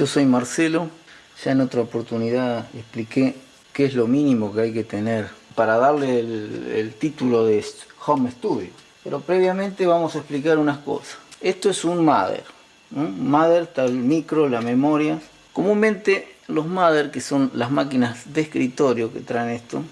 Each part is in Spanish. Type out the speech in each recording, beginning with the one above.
Yo soy Marcelo, ya en otra oportunidad expliqué qué es lo mínimo que hay que tener para darle el, título de Home Studio. Pero previamente vamos a explicar unas cosas. Esto es un Mother. Mother está el micro, la memoria. Comúnmente los Mother, que son las máquinas de escritorio que traen esto,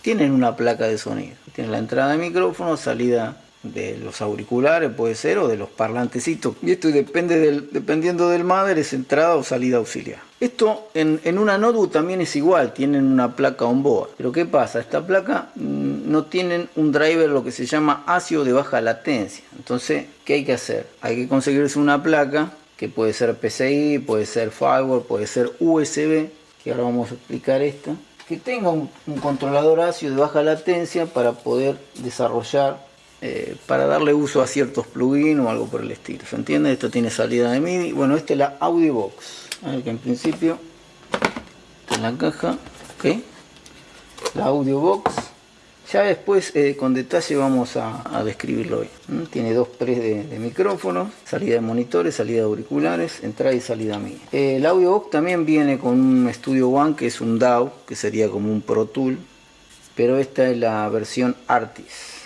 tienen una placa de sonido. Tienen la entrada de micrófono, salida de los auriculares puede ser o de los parlantecitos. Y esto depende dependiendo del mother es entrada o salida auxiliar. Esto en, en, una notebook también es igual tienen una placa on board. Pero qué pasa esta placa mm, no tienen un driver lo que se llama ASIO de baja latencia. Entonces qué hay que hacer hay que conseguirse una placa que puede ser PCI puede ser firewall puede ser USB que ahora vamos a explicar esto que tenga un, un controlador ASIO de baja latencia para poder desarrollar eh, para darle uso a ciertos plugins o algo por el estilo. ¿Se entiende? Esto tiene salida de MIDI. Bueno, esta es la Audio Box. que en principio en la caja. La Audio Box. Ya después eh, con detalle vamos a, describirlo hoy. Tiene dos pres de, micrófonos, salida de monitores, salida de auriculares, entrada y salida MIDI. Eh, la Audio Box también viene con un Studio One que es un DAW, que sería como un Pro Tool. Pero esta es la versión Artis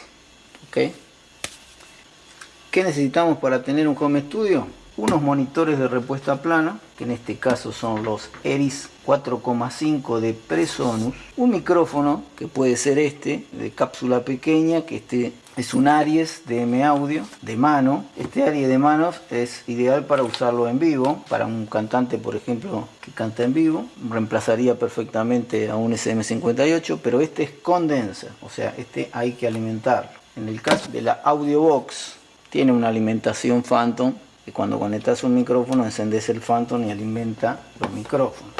¿Qué necesitamos para tener un home studio? Unos monitores de respuesta plana, que en este caso son los Eris 4,5 de Presonus. Un micrófono, que puede ser este, de cápsula pequeña, que este es un Aries de M Audio, de mano. Este Aries de manos es ideal para usarlo en vivo, para un cantante, por ejemplo, que canta en vivo. Reemplazaría perfectamente a un SM58, pero este es condenser, o sea, este hay que alimentarlo. En el caso de la Audio Box, tiene una alimentación Phantom, que cuando conectas un micrófono encendes el Phantom y alimenta los micrófonos.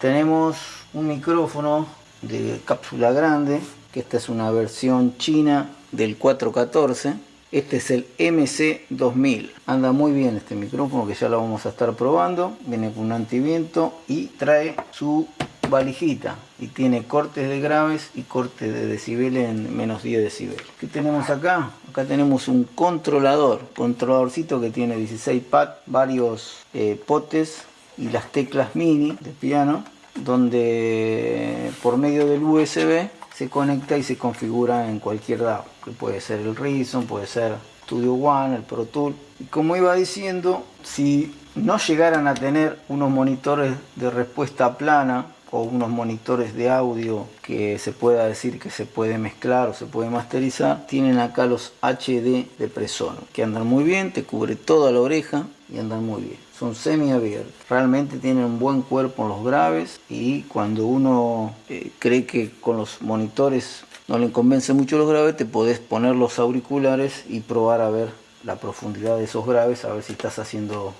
Tenemos un micrófono de cápsula grande, que esta es una versión china del 414. Este es el MC2000. Anda muy bien este micrófono que ya lo vamos a estar probando. Viene con un antiviento y trae su valijita y tiene cortes de graves y cortes de decibeles en menos 10 decibeles. ¿Qué tenemos acá? Acá tenemos un controlador, controladorcito que tiene 16 pads, varios eh, potes y las teclas mini de piano, donde por medio del USB se conecta y se configura en cualquier DAW, que puede ser el Reason, puede ser Studio One, el Pro Tool. Y como iba diciendo, si no llegaran a tener unos monitores de respuesta plana o unos monitores de audio que se pueda decir que se puede mezclar o se puede masterizar, tienen acá los HD de Presono, que andan muy bien, te cubre toda la oreja y andan muy bien. Son semi abiertos, realmente tienen un buen cuerpo en los graves y cuando uno eh, cree que con los monitores no le convence mucho los graves, te podés poner los auriculares y probar a ver la profundidad de esos graves, a ver si estás haciendo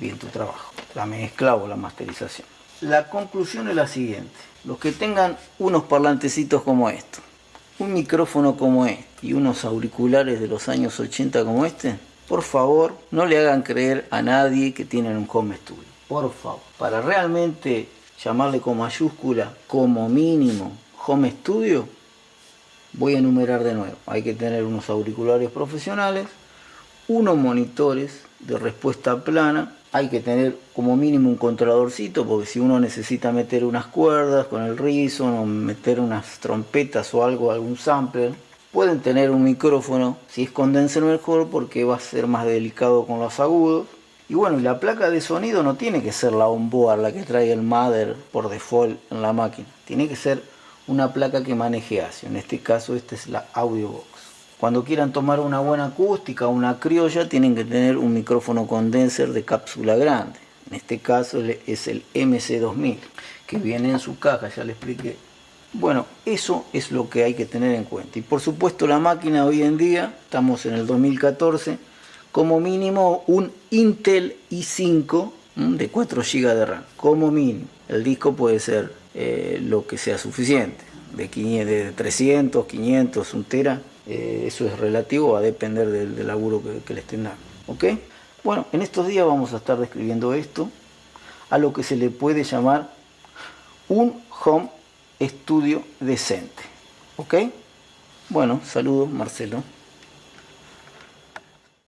bien tu trabajo, la mezcla o la masterización. La conclusión es la siguiente. Los que tengan unos parlantecitos como estos, un micrófono como este y unos auriculares de los años 80 como este, por favor no le hagan creer a nadie que tienen un home studio. Por favor, para realmente llamarle con mayúscula como mínimo home studio, voy a enumerar de nuevo. Hay que tener unos auriculares profesionales, unos monitores de respuesta plana hay que tener como mínimo un controladorcito porque si uno necesita meter unas cuerdas con el Reason o meter unas trompetas o algo, algún sampler, pueden tener un micrófono, si es condenser mejor porque va a ser más delicado con los agudos. Y bueno, la placa de sonido no tiene que ser la onboard, la que trae el mother por default en la máquina. Tiene que ser una placa que maneje ASIO. En este caso, esta es la Audio Box. Cuando quieran tomar una buena acústica, una criolla, tienen que tener un micrófono condenser de cápsula grande. En este caso es el MC2000, que viene en su caja, ya le expliqué. Bueno, eso es lo que hay que tener en cuenta. Y por supuesto la máquina hoy en día, estamos en el 2014, como mínimo un Intel i5 de 4 GB de RAM, como mínimo. El disco puede ser eh, lo que sea suficiente, de, 500, de 300, 500, 1 tera, eh, eso es relativo a depender del, laburo que, que le estén dando. ¿ok? Bueno, en estos días vamos a estar describiendo esto, a lo que se le puede llamar un home studio decente. ¿Ok? Bueno, saludos Marcelo.